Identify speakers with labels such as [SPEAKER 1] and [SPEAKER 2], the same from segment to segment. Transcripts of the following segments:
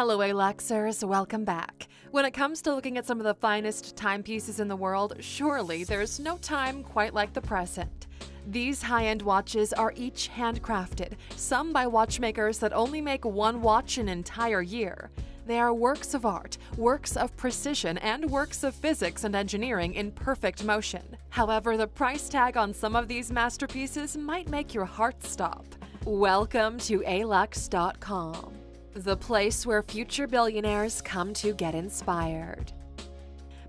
[SPEAKER 1] Hello, Aluxers, welcome back. When it comes to looking at some of the finest timepieces in the world, surely there's no time quite like the present. These high-end watches are each handcrafted, some by watchmakers that only make one watch an entire year. They are works of art, works of precision, and works of physics and engineering in perfect motion. However, the price tag on some of these masterpieces might make your heart stop. Welcome to alux.com, the place where future billionaires come to get inspired.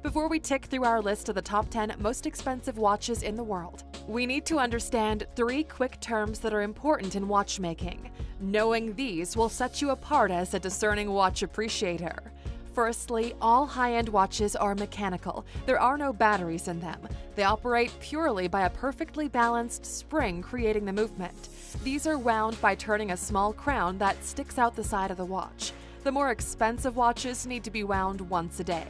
[SPEAKER 1] Before we tick through our list of the top 10 most expensive watches in the world, we need to understand three quick terms that are important in watchmaking. Knowing these will set you apart as a discerning watch appreciator. Firstly, all high-end watches are mechanical. There are no batteries in them. They operate purely by a perfectly balanced spring creating the movement. These are wound by turning a small crown that sticks out the side of the watch. The more expensive watches need to be wound once a day.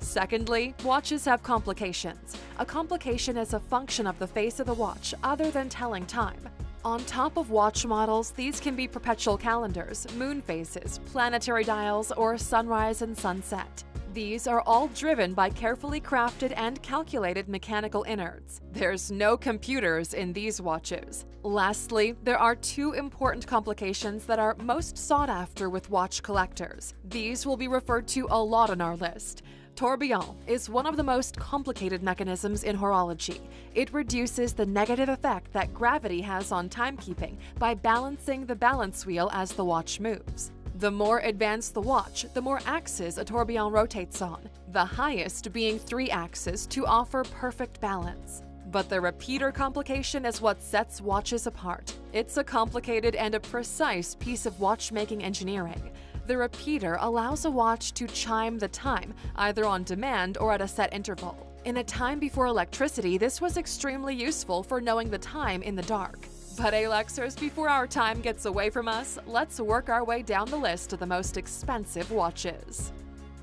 [SPEAKER 1] Secondly, watches have complications. A complication is a function of the face of the watch other than telling time. On top of watch models, these can be perpetual calendars, moon phases, planetary dials, or sunrise and sunset. These are all driven by carefully crafted and calculated mechanical innards. There's no computers in these watches. Lastly, there are two important complications that are most sought after with watch collectors. These will be referred to a lot on our list. Tourbillon is one of the most complicated mechanisms in horology. It reduces the negative effect that gravity has on timekeeping by balancing the balance wheel as the watch moves. The more advanced the watch, the more axes a tourbillon rotates on, the highest being three axes to offer perfect balance. But the repeater complication is what sets watches apart. It's a complicated and a precise piece of watchmaking engineering. The repeater allows a watch to chime the time, either on demand or at a set interval. In a time before electricity, this was extremely useful for knowing the time in the dark. But Aluxers, before our time gets away from us, let's work our way down the list of the most expensive watches.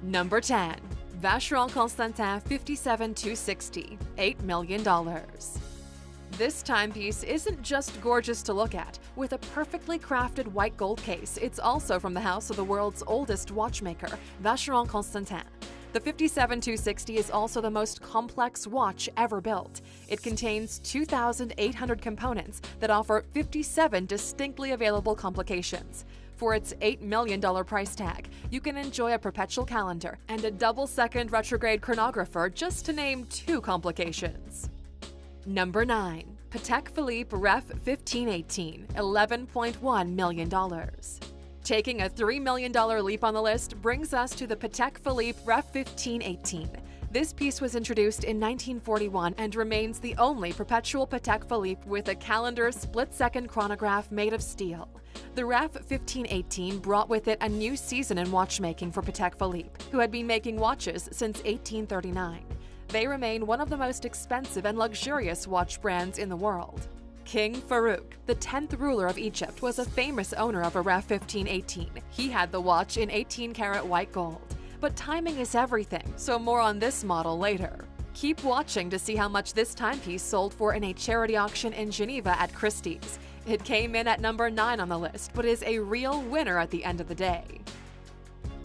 [SPEAKER 1] Number 10. Vacheron Constantin 57260, $8 million. This timepiece isn't just gorgeous to look at. With a perfectly crafted white gold case, it's also from the house of the world's oldest watchmaker, Vacheron Constantin. The 57260 is also the most complex watch ever built. It contains 2,800 components that offer 57 distinctly available complications. For its $8 million price tag, you can enjoy a perpetual calendar and a double-second retrograde chronographer just to name two complications. Number 9. Patek Philippe Ref 1518, $11.1 million. Taking a $3 million leap on the list brings us to the Patek Philippe Ref 1518. This piece was introduced in 1941 and remains the only perpetual Patek Philippe with a calendar split-second chronograph made of steel. The Ref 1518 brought with it a new season in watchmaking for Patek Philippe, who had been making watches since 1839 they remain one of the most expensive and luxurious watch brands in the world. King Farouk, the 10th ruler of Egypt, was a famous owner of a Ref 1518. He had the watch in 18-karat white gold. But timing is everything, so more on this model later. Keep watching to see how much this timepiece sold for in a charity auction in Geneva at Christie's. It came in at number 9 on the list, but is a real winner at the end of the day.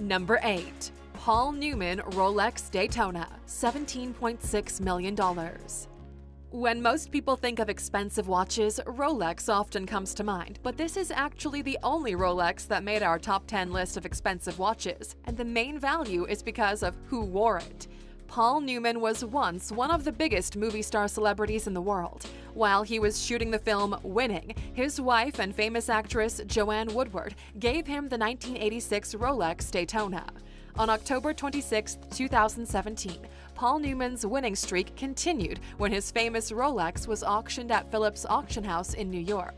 [SPEAKER 1] Number 8. Paul Newman Rolex Daytona, $17.6 million. When most people think of expensive watches, Rolex often comes to mind, but this is actually the only Rolex that made our top 10 list of expensive watches, and the main value is because of who wore it. Paul Newman was once one of the biggest movie star celebrities in the world. While he was shooting the film Winning, his wife and famous actress Joanne Woodward gave him the 1986 Rolex Daytona. On October 26, 2017, Paul Newman's winning streak continued when his famous Rolex was auctioned at Phillips Auction House in New York.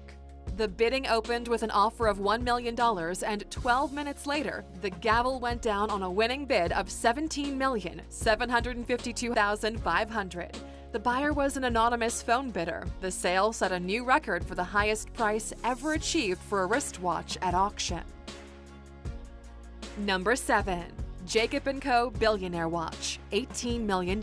[SPEAKER 1] The bidding opened with an offer of $1 million, and 12 minutes later, the gavel went down on a winning bid of 17,752,500. The buyer was an anonymous phone bidder. The sale set a new record for the highest price ever achieved for a wristwatch at auction. Number 7. Jacob & Co. Billionaire Watch, $18 million.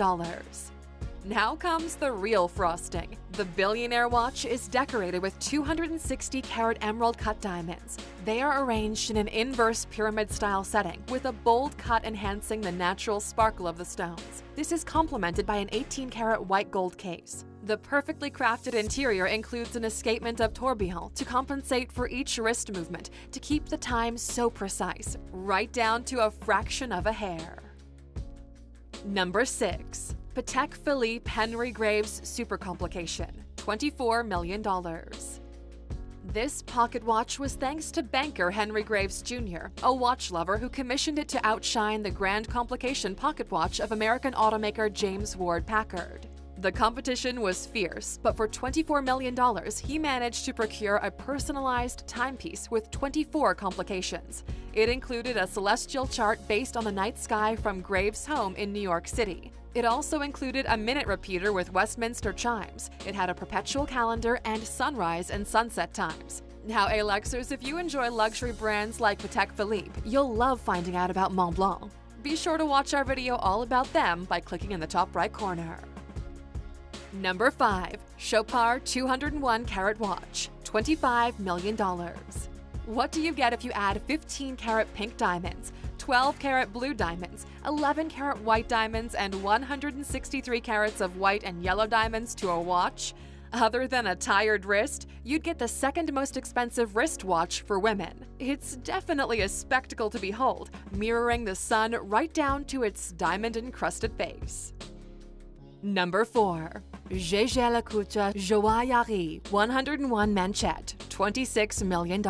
[SPEAKER 1] Now comes the real frosting. The billionaire watch is decorated with 260 carat emerald cut diamonds. They are arranged in an inverse pyramid style setting with a bold cut enhancing the natural sparkle of the stones. This is complemented by an 18 carat white gold case. The perfectly crafted interior includes an escapement of tourbillon to compensate for each wrist movement to keep the time so precise, right down to a fraction of a hair. Number 6. Patek Philippe Henry Graves Super Complication, $24 million. This pocket watch was thanks to banker Henry Graves Jr., a watch lover who commissioned it to outshine the Grand Complication pocket watch of American automaker James Ward Packard. The competition was fierce, but for $24 million, he managed to procure a personalized timepiece with 24 complications. It included a celestial chart based on the night sky from Graves' home in New York City. It also included a minute repeater with Westminster chimes. It had a perpetual calendar and sunrise and sunset times. Now, Aluxers, if you enjoy luxury brands like Patek Philippe, you'll love finding out about Montblanc. Be sure to watch our video all about them by clicking in the top right corner. Number 5. Chopard 201 Carat Watch, $25 million. What do you get if you add 15 carat pink diamonds, 12 carat blue diamonds, 11 carat white diamonds, and 163 carats of white and yellow diamonds to a watch? Other than a tired wrist, you'd get the second most expensive wristwatch for women. It's definitely a spectacle to behold, mirroring the sun right down to its diamond encrusted face. Number 4. Jaeger-LeCoultre Joaillerie 101 Manchette, $26 million.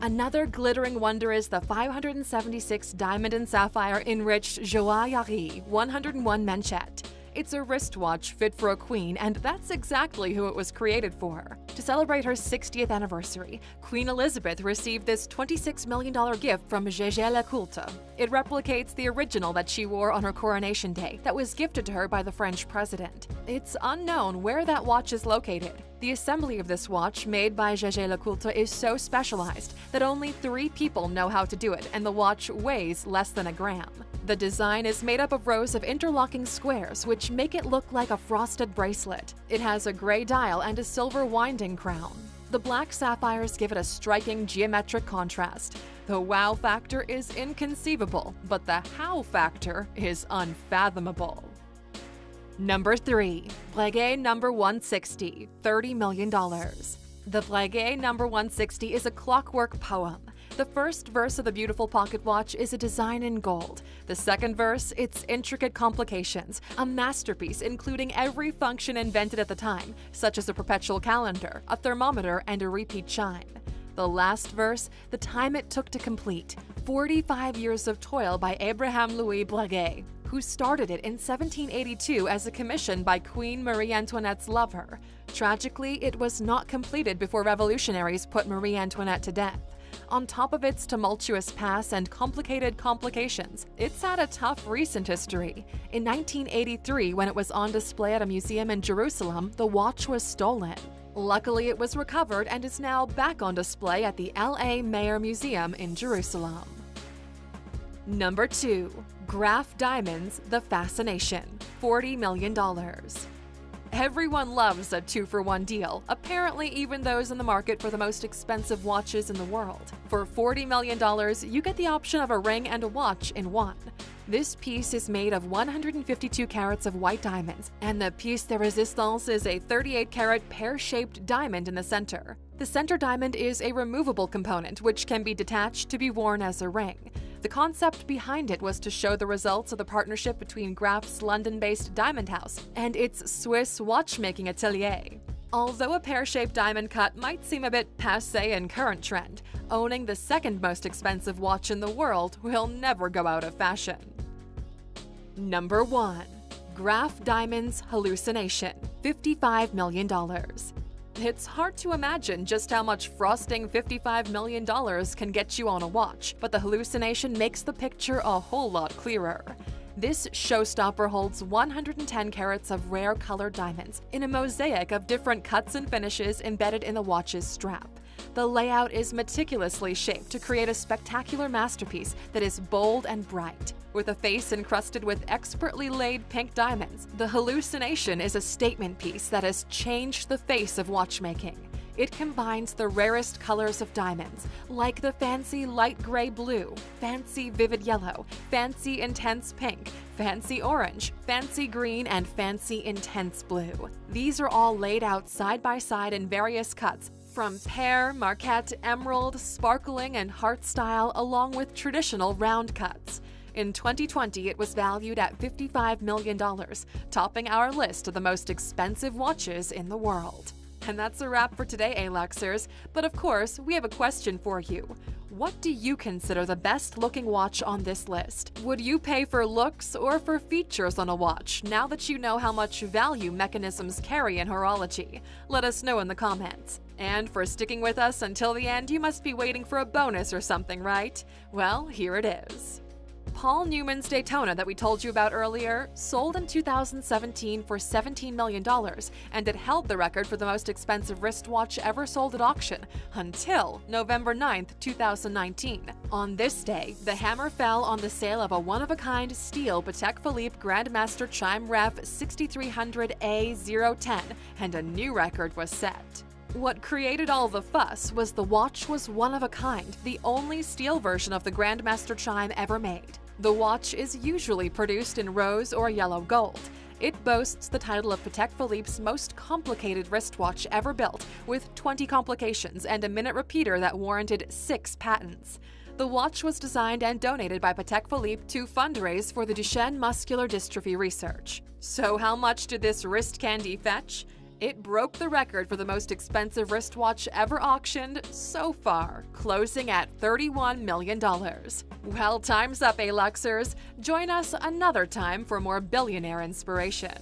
[SPEAKER 1] Another glittering wonder is the 576 diamond and sapphire enriched Joaillerie 101 Manchette. It's a wristwatch fit for a queen, and that's exactly who it was created for. To celebrate her 60th anniversary, Queen Elizabeth received this $26 million gift from Jaeger-LeCoultre. It replicates the original that she wore on her coronation day that was gifted to her by the French president. It's unknown where that watch is located. The assembly of this watch, made by Jaeger-LeCoultre, is so specialized that only three people know how to do it, and the watch weighs less than a gram. The design is made up of rows of interlocking squares, which make it look like a frosted bracelet. It has a gray dial and a silver winding crown. The black sapphires give it a striking geometric contrast. The wow factor is inconceivable, but the how factor is unfathomable. Number 3. Breguet number 160, $30 million. The Breguet number 160 is a clockwork poem. The first verse of the beautiful pocket watch is a design in gold. The second verse, its intricate complications, a masterpiece including every function invented at the time, such as a perpetual calendar, a thermometer, and a repeat chime. The last verse, the time it took to complete, 45 years of toil by Abraham Louis Breguet, who started it in 1782 as a commission by Queen Marie Antoinette's lover. Tragically, it was not completed before revolutionaries put Marie Antoinette to death. On top of its tumultuous past and complicated complications, it's had a tough recent history. In 1983, when it was on display at a museum in Jerusalem, the watch was stolen. Luckily, it was recovered and is now back on display at the LA Mayer Museum in Jerusalem. Number 2. Graff Diamonds The Fascination $40 million. Everyone loves a two for one deal, apparently, even those in the market for the most expensive watches in the world. For $40 million, you get the option of a ring and a watch in one. This piece is made of 152 carats of white diamonds, and the piece de resistance is a 38 carat pear shaped diamond in the center. The center diamond is a removable component which can be detached to be worn as a ring. The concept behind it was to show the results of the partnership between Graff's London based Diamond House and its Swiss watchmaking atelier. Although a pear shaped diamond cut might seem a bit passe in current trend, owning the second most expensive watch in the world will never go out of fashion. Number 1. Graff Diamonds Hallucination $55 million. It's hard to imagine just how much frosting $55 million can get you on a watch, but the hallucination makes the picture a whole lot clearer. This showstopper holds 110 carats of rare colored diamonds in a mosaic of different cuts and finishes embedded in the watch's strap. The layout is meticulously shaped to create a spectacular masterpiece that is bold and bright. With a face encrusted with expertly laid pink diamonds, the hallucination is a statement piece that has changed the face of watchmaking. It combines the rarest colors of diamonds, like the fancy light gray blue, fancy vivid yellow, fancy intense pink, fancy orange, fancy green, and fancy intense blue. These are all laid out side by side in various cuts from pear, marquette, emerald, sparkling, and heart style, along with traditional round cuts. In 2020, it was valued at $55 million, topping our list of the most expensive watches in the world. And that's a wrap for today, Aluxers. But of course, we have a question for you. What do you consider the best looking watch on this list? Would you pay for looks or for features on a watch now that you know how much value mechanisms carry in horology? Let us know in the comments. And for sticking with us until the end, you must be waiting for a bonus or something, right? Well, here it is. Paul Newman's Daytona that we told you about earlier sold in 2017 for $17 million, and it held the record for the most expensive wristwatch ever sold at auction until November 9, 2019. On this day, the hammer fell on the sale of a one-of-a-kind steel Patek Philippe Grandmaster Chime Ref 6300A010, and a new record was set. What created all the fuss was the watch was one of a kind, the only steel version of the Grandmaster chime ever made. The watch is usually produced in rose or yellow gold. It boasts the title of Patek Philippe's most complicated wristwatch ever built, with 20 complications and a minute repeater that warranted six patents. The watch was designed and donated by Patek Philippe to fundraise for the Duchenne muscular dystrophy research. So how much did this wrist candy fetch? It broke the record for the most expensive wristwatch ever auctioned so far, closing at $31 million. Well, time's up, Aluxers. Join us another time for more billionaire inspiration.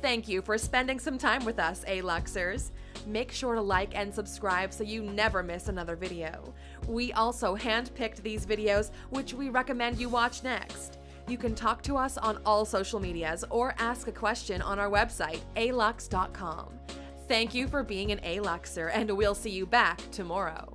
[SPEAKER 1] Thank you for spending some time with us, Aluxers. Make sure to like and subscribe so you never miss another video. We also handpicked these videos, which we recommend you watch next. You can talk to us on all social medias or ask a question on our website, alux.com. Thank you for being an Aluxer, and we'll see you back tomorrow.